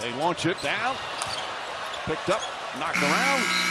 They launch it down. Picked up, knocked around.